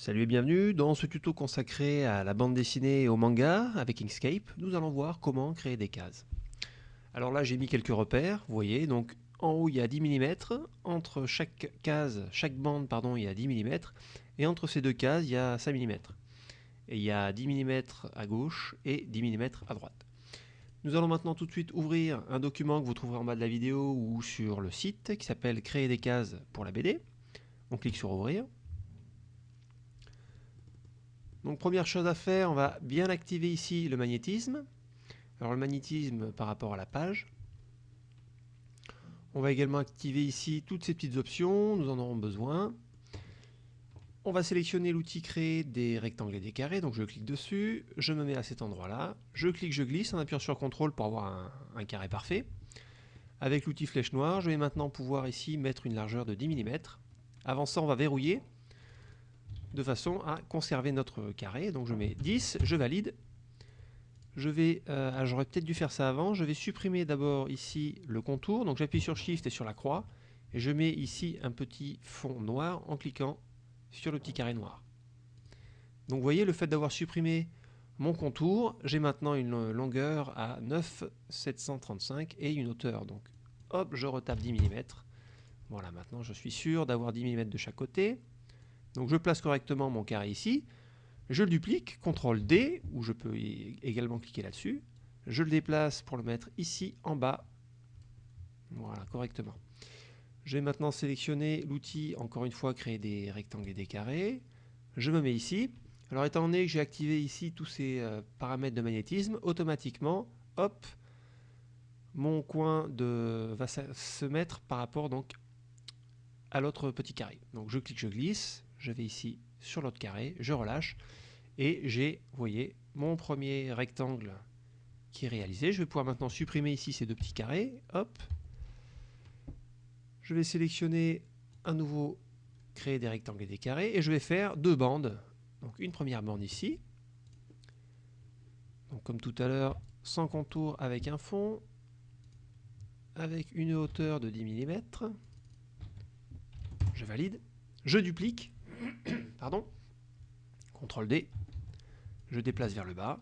Salut et bienvenue, dans ce tuto consacré à la bande dessinée et au manga avec Inkscape, nous allons voir comment créer des cases. Alors là j'ai mis quelques repères, vous voyez, donc en haut il y a 10 mm, entre chaque case, chaque bande pardon, il y a 10 mm, et entre ces deux cases il y a 5 mm. Et il y a 10 mm à gauche et 10 mm à droite. Nous allons maintenant tout de suite ouvrir un document que vous trouverez en bas de la vidéo ou sur le site qui s'appelle Créer des cases pour la BD. On clique sur Ouvrir. Donc première chose à faire, on va bien activer ici le magnétisme. Alors le magnétisme par rapport à la page. On va également activer ici toutes ces petites options, nous en aurons besoin. On va sélectionner l'outil créer des rectangles et des carrés, donc je clique dessus, je me mets à cet endroit-là, je clique, je glisse en appuyant sur CTRL pour avoir un, un carré parfait. Avec l'outil flèche noire, je vais maintenant pouvoir ici mettre une largeur de 10 mm. Avant ça, on va verrouiller de façon à conserver notre carré. Donc je mets 10, je valide. Je vais, euh, ah, j'aurais peut-être dû faire ça avant, je vais supprimer d'abord ici le contour, donc j'appuie sur Shift et sur la croix, et je mets ici un petit fond noir en cliquant sur le petit carré noir. Donc vous voyez, le fait d'avoir supprimé mon contour, j'ai maintenant une longueur à 9,735 et une hauteur. Donc hop, je retape 10 mm. Voilà, maintenant je suis sûr d'avoir 10 mm de chaque côté. Donc je place correctement mon carré ici, je le duplique, CTRL D, ou je peux également cliquer là-dessus, je le déplace pour le mettre ici en bas, voilà, correctement. Je vais maintenant sélectionner l'outil, encore une fois, créer des rectangles et des carrés, je me mets ici, alors étant donné que j'ai activé ici tous ces euh, paramètres de magnétisme, automatiquement, hop, mon coin de, va se mettre par rapport donc à l'autre petit carré. Donc je clique, je glisse, je vais ici sur l'autre carré, je relâche, et j'ai, vous voyez, mon premier rectangle qui est réalisé. Je vais pouvoir maintenant supprimer ici ces deux petits carrés, hop. Je vais sélectionner un nouveau créer des rectangles et des carrés, et je vais faire deux bandes. Donc une première bande ici, comme tout à l'heure, sans contour avec un fond, avec une hauteur de 10 mm. Je valide. Je duplique. Pardon. CTRL D. Je déplace vers le bas.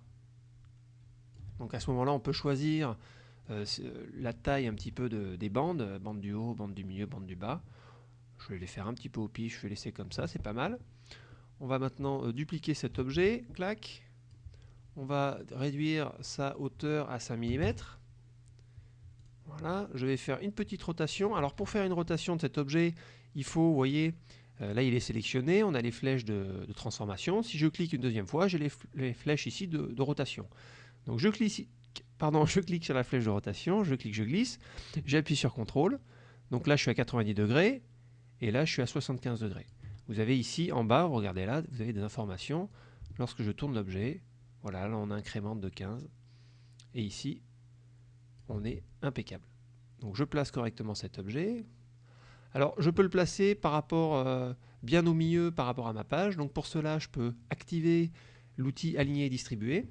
Donc à ce moment-là, on peut choisir euh, euh, la taille un petit peu de, des bandes, bande du haut, bande du milieu, bande du bas. Je vais les faire un petit peu au pif, je vais laisser comme ça, c'est pas mal. On va maintenant euh, dupliquer cet objet, clac. On va réduire sa hauteur à 5 mm. Voilà, je vais faire une petite rotation. Alors pour faire une rotation de cet objet, il faut, vous voyez, euh, là, il est sélectionné, on a les flèches de, transformation. Si je clique une deuxième fois, j'ai les, flèches ici de, rotation. Donc je clique, pardon, je clique sur la flèche de rotation, je clique, je glisse, j'appuie sur CTRL. Donc là, je suis à 90 degrés, et là, je suis à 75 degrés. Vous avez ici, en bas, regardez là, vous avez des informations. Lorsque je tourne l'objet, voilà, là, on incrémente de 15. Et ici, on est impeccable. Donc je place correctement cet objet, alors, je peux le placer par rapport, euh, bien au milieu par rapport à ma page. Donc, pour cela, je peux activer l'outil Aligner et distribuer,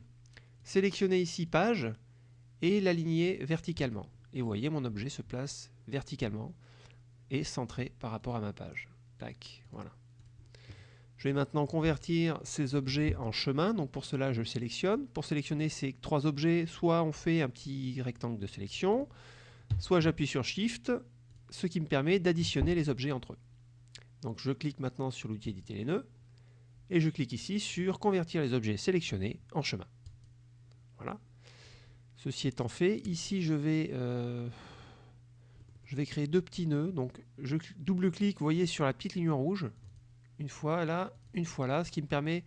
sélectionner ici Page et l'aligner verticalement. Et vous voyez, mon objet se place verticalement et centré par rapport à ma page. Tac, voilà. Je vais maintenant convertir ces objets en chemin. Donc pour cela, je sélectionne. Pour sélectionner ces trois objets, soit on fait un petit rectangle de sélection, soit j'appuie sur Shift ce qui me permet d'additionner les objets entre eux. Donc je clique maintenant sur l'outil éditer les nœuds, et je clique ici sur convertir les objets sélectionnés en chemin. Voilà. Ceci étant fait, ici je vais, euh, je vais créer deux petits nœuds. Donc je double-clique, vous voyez, sur la petite ligne rouge, une fois là, une fois là, ce qui me permet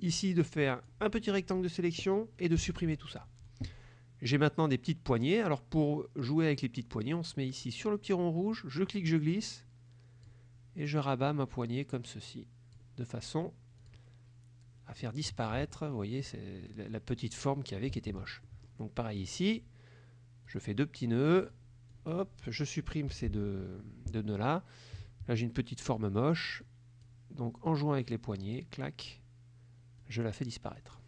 ici de faire un petit rectangle de sélection et de supprimer tout ça. J'ai maintenant des petites poignées. Alors pour jouer avec les petites poignées, on se met ici sur le petit rond rouge, je clique, je glisse, et je rabats ma poignée comme ceci, de façon à faire disparaître, vous voyez, la petite forme qu'il y avait qui était moche. Donc pareil ici, je fais deux petits nœuds, hop, je supprime ces deux, deux nœuds là. Là j'ai une petite forme moche, donc en jouant avec les poignées, clac, je la fais disparaître.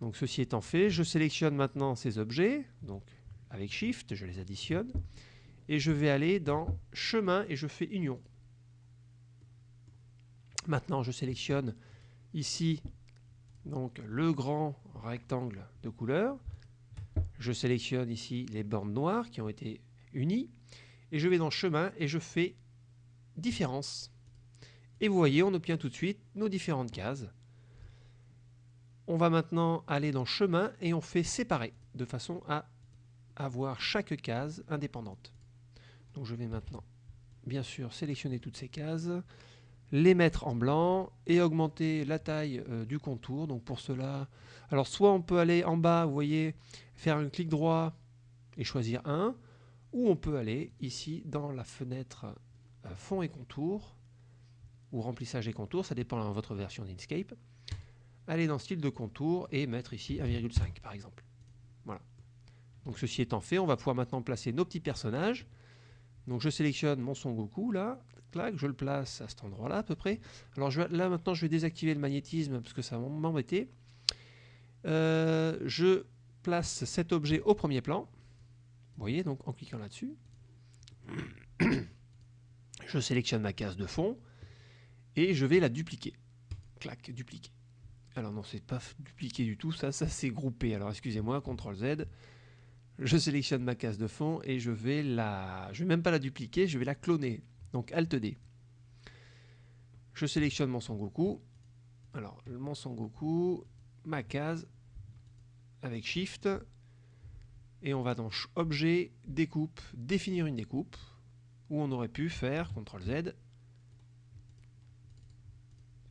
Donc ceci étant fait, je sélectionne maintenant ces objets, donc avec Shift, je les additionne, et je vais aller dans Chemin et je fais Union. Maintenant, je sélectionne ici donc le grand rectangle de couleur. Je sélectionne ici les bornes noires qui ont été unies. Et je vais dans chemin et je fais différence. Et vous voyez, on obtient tout de suite nos différentes cases. On va maintenant aller dans chemin et on fait séparer de façon à avoir chaque case indépendante. Je vais maintenant bien sûr sélectionner toutes ces cases, les mettre en blanc et augmenter la taille euh, du contour. Donc pour cela, alors soit on peut aller en bas, vous voyez, faire un clic droit et choisir un, ou on peut aller ici dans la fenêtre euh, fond et contour, ou remplissage et contour, ça dépend de votre version d'Inkscape, aller dans style de contour et mettre ici 1,5 par exemple. Voilà. Donc ceci étant fait, on va pouvoir maintenant placer nos petits personnages. Donc je sélectionne mon Son Goku là, clac, je le place à cet endroit-là à peu près. Alors là maintenant je vais désactiver le magnétisme parce que ça va m'embêter. Euh, je place cet objet au premier plan. Vous voyez, donc en cliquant là-dessus. je sélectionne ma case de fond et je vais la dupliquer. Clac, dupliquer. Alors non, c'est pas dupliquer du tout, ça, ça c'est groupé. Alors excusez-moi, CTRL Z. Je sélectionne ma case de fond et je vais la... Je vais même pas la dupliquer, je vais la cloner. Donc Alt D. Je sélectionne mon Son Goku. Alors, mon Son Goku, ma case, avec Shift. Et on va dans Objet, Découpe, définir une découpe. Où on aurait pu faire CTRL Z.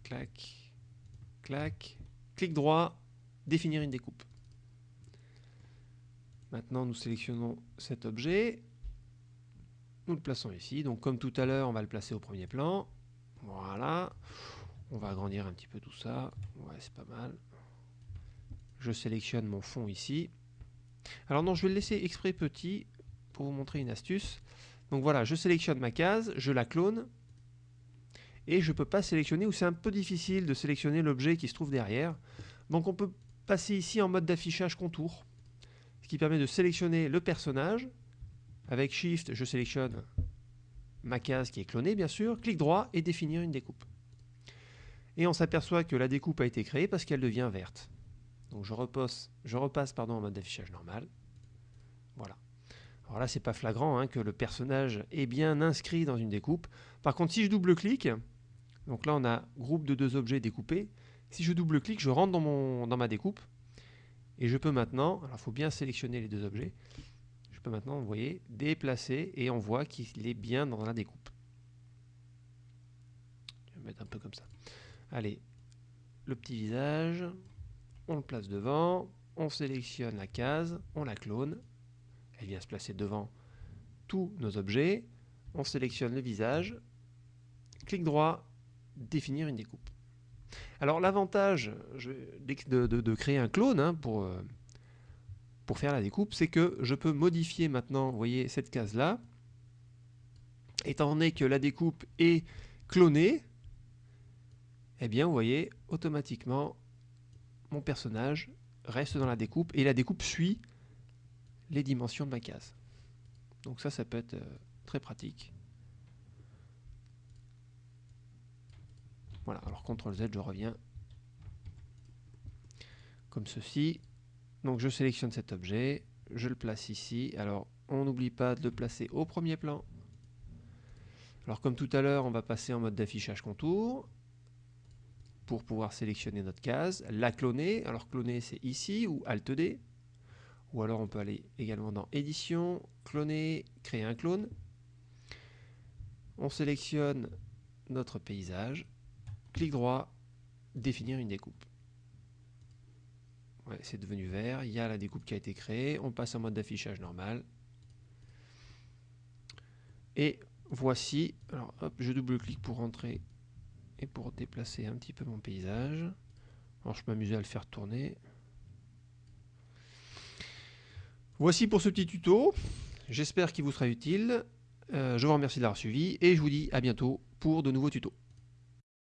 Clac, clac, clic droit, définir une découpe. Maintenant, nous sélectionnons cet objet. Nous le plaçons ici. Donc, comme tout à l'heure, on va le placer au premier plan. Voilà. On va agrandir un petit peu tout ça. Ouais, c'est pas mal. Je sélectionne mon fond ici. Alors non, je vais le laisser exprès petit pour vous montrer une astuce. Donc voilà, je sélectionne ma case, je la clone. Et je ne peux pas sélectionner, ou c'est un peu difficile de sélectionner l'objet qui se trouve derrière. Donc on peut passer ici en mode d'affichage contour qui permet de sélectionner le personnage. Avec Shift, je sélectionne ma case qui est clonée, bien sûr. Clic droit et définir une découpe. Et on s'aperçoit que la découpe a été créée parce qu'elle devient verte. Donc je repasse, je repasse pardon, en mode d'affichage normal. Voilà. Alors là, c'est pas flagrant hein, que le personnage est bien inscrit dans une découpe. Par contre, si je double-clique, donc là on a groupe de deux objets découpés. Si je double-clique, je rentre dans, ma découpe. Et je peux maintenant, alors il faut bien sélectionner les deux objets, je peux maintenant, vous voyez, déplacer et on voit qu'il est bien dans la découpe. Je vais mettre un peu comme ça. Allez, le petit visage, on le place devant, on sélectionne la case, on la clone, elle vient se placer devant tous nos objets, on sélectionne le visage, clic droit, définir une découpe. Alors l'avantage de, créer un clone hein, pour, euh, pour faire la découpe, c'est que je peux modifier maintenant, voyez, cette case-là. Étant donné que la découpe est clonée, eh bien, vous voyez, automatiquement, mon personnage reste dans la découpe et la découpe suit les dimensions de ma case. Donc ça, ça peut être euh, très pratique. Voilà, alors CTRL Z, je reviens comme ceci. Donc je sélectionne cet objet, je le place ici. Alors on n'oublie pas de le placer au premier plan. Alors comme tout à l'heure, on va passer en mode d'affichage contour pour pouvoir sélectionner notre case, la cloner. Alors cloner c'est ici ou Alt D. Ou alors on peut aller également dans édition, cloner, créer un clone. On sélectionne notre paysage clic droit, définir une découpe. c'est devenu vert, il y a la découpe qui a été créée, on passe en mode d'affichage normal. Et voici, alors hop, je double-clique pour rentrer et pour déplacer un petit peu mon paysage. Je m'amusais à le faire tourner. Voici pour ce petit tuto, j'espère qu'il vous sera utile. Euh, je vous remercie de l'avoir suivi et je vous dis à bientôt pour de nouveaux tutos.